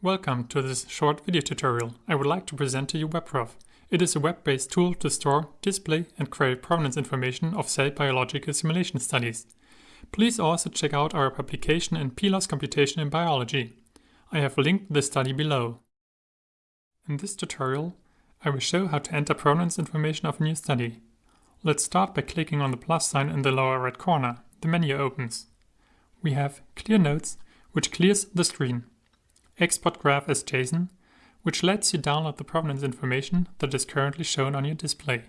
Welcome to this short video tutorial. I would like to present to you WebProv. It is a web-based tool to store, display and query provenance information of cell biological simulation studies. Please also check out our publication in PLOS Computational Biology. I have linked the study below. In this tutorial, I will show how to enter provenance information of a new study. Let's start by clicking on the plus sign in the lower right corner. The menu opens. We have Clear Nodes, which clears the screen export graph as JSON, which lets you download the provenance information that is currently shown on your display.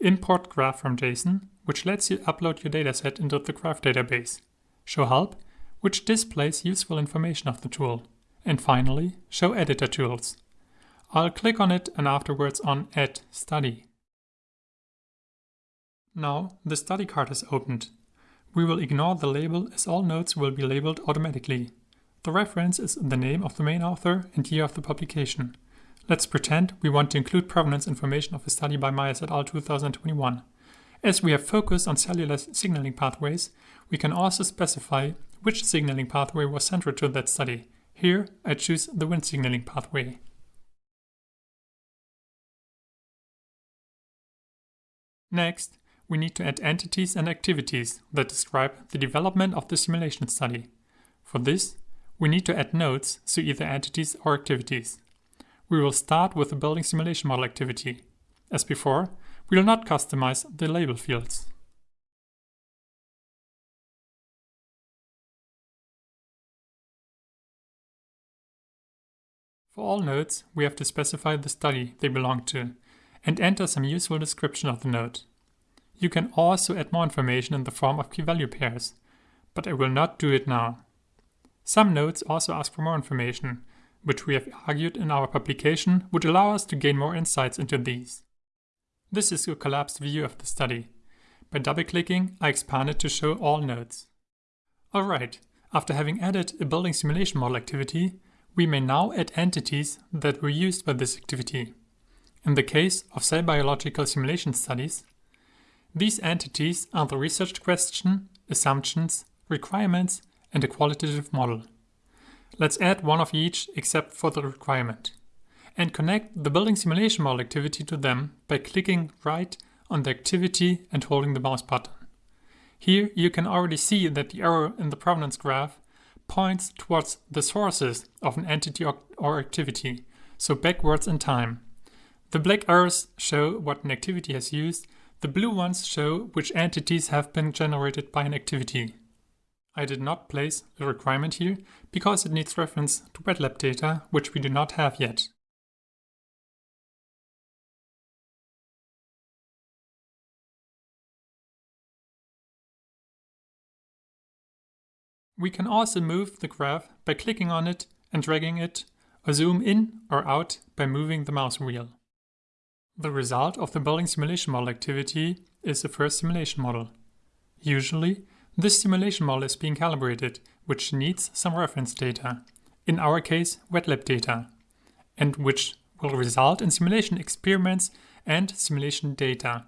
Import graph from JSON, which lets you upload your dataset into the graph database. Show help, which displays useful information of the tool. And finally, show editor tools. I'll click on it and afterwards on Add Study. Now the study card is opened. We will ignore the label as all nodes will be labeled automatically. The reference is the name of the main author and year of the publication. Let's pretend we want to include provenance information of a study by Myers et al. 2021. As we have focused on cellular signaling pathways, we can also specify which signaling pathway was central to that study. Here, I choose the Wnt signaling pathway. Next, we need to add entities and activities that describe the development of the simulation study. For this, we need to add nodes, so either entities or activities. We will start with the building simulation model activity. As before, we will not customize the label fields. For all nodes, we have to specify the study they belong to and enter some useful description of the node. You can also add more information in the form of key-value pairs, but I will not do it now. Some nodes also ask for more information, which we have argued in our publication would allow us to gain more insights into these. This is a collapsed view of the study. By double-clicking, I expand it to show all nodes. Alright, after having added a building simulation model activity, we may now add entities that were used by this activity. In the case of cell biological simulation studies, these entities are the research question, assumptions, requirements, and a qualitative model. Let's add one of each except for the requirement and connect the building simulation model activity to them by clicking right on the activity and holding the mouse button. Here you can already see that the arrow in the provenance graph points towards the sources of an entity or, activity, so backwards in time. The black arrows show what an activity has used, the blue ones show which entities have been generated by an activity. I did not place a requirement here because it needs reference to wet lab data, which we do not have yet. We can also move the graph by clicking on it and dragging it, or zoom in or out by moving the mouse wheel. The result of the building simulation model activity is the first simulation model. Usually, this simulation model is being calibrated, which needs some reference data, in our case wet lab data, and which will result in simulation experiments and simulation data,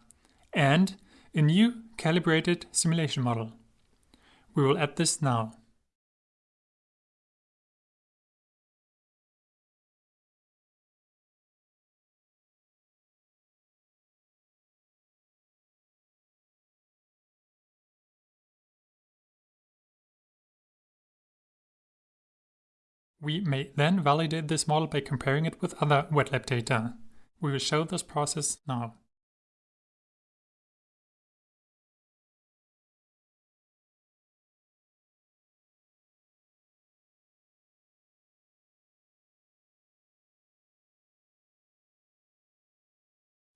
and a new calibrated simulation model. We will add this now. We may then validate this model by comparing it with other wet lab data. We will show this process now.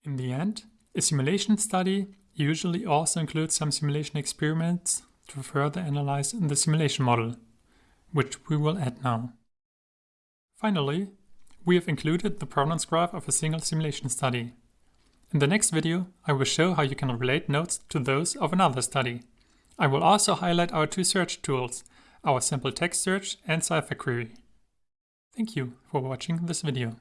In the end, a simulation study usually also includes some simulation experiments to further analyze the simulation model, which we will add now. Finally, we have included the provenance graph of a single simulation study. In the next video, I will show how you can relate nodes to those of another study. I will also highlight our two search tools, our simple text search and Cypher query. Thank you for watching this video.